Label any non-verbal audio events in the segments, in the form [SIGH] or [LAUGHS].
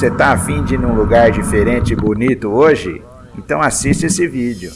Você tá afim de ir num lugar diferente e bonito hoje? Então assiste esse vídeo.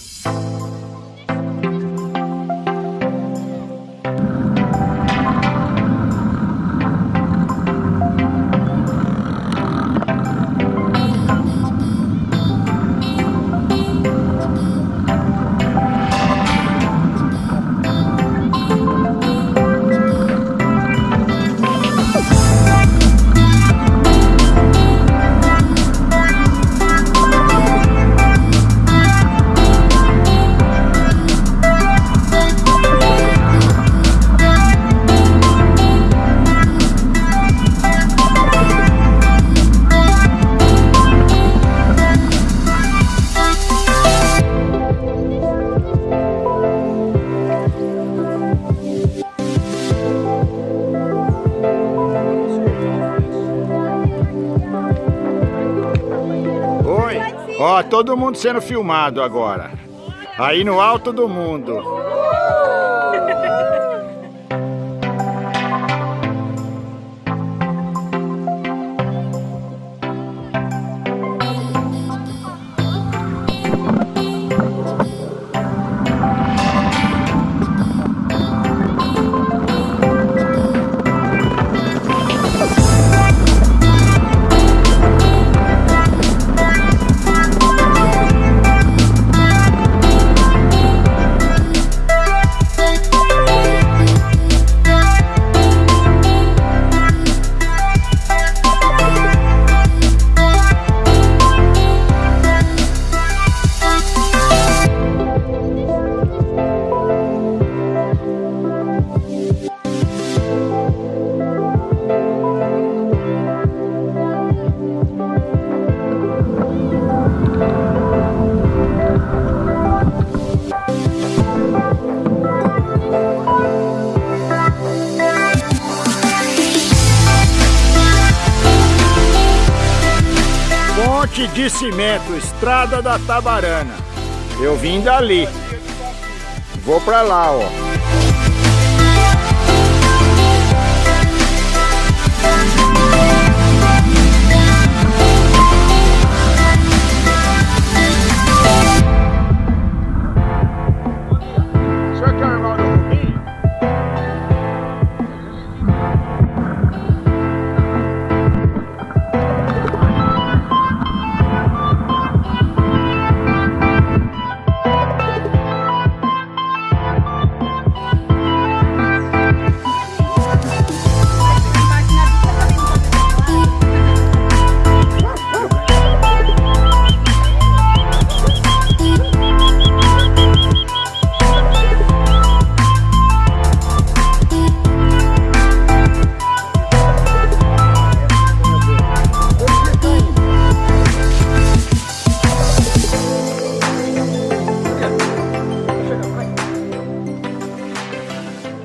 Ó, todo mundo sendo filmado agora. Aí no alto do mundo. De cimento, estrada da Tabarana. Eu vim dali. Vou pra lá, ó.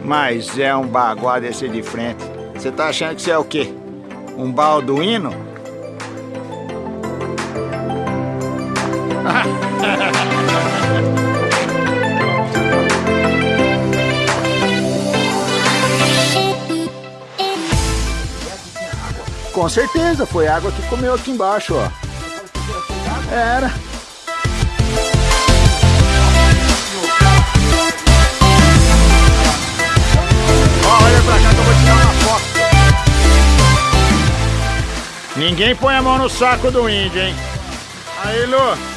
Mas é um baguá desse de frente. Você tá achando que você é o quê? Um balduíno? [LAUGHS] Com certeza, foi água que comeu aqui embaixo, ó. Era. Ninguém põe a mão no saco do índio, hein? Aí, Lu.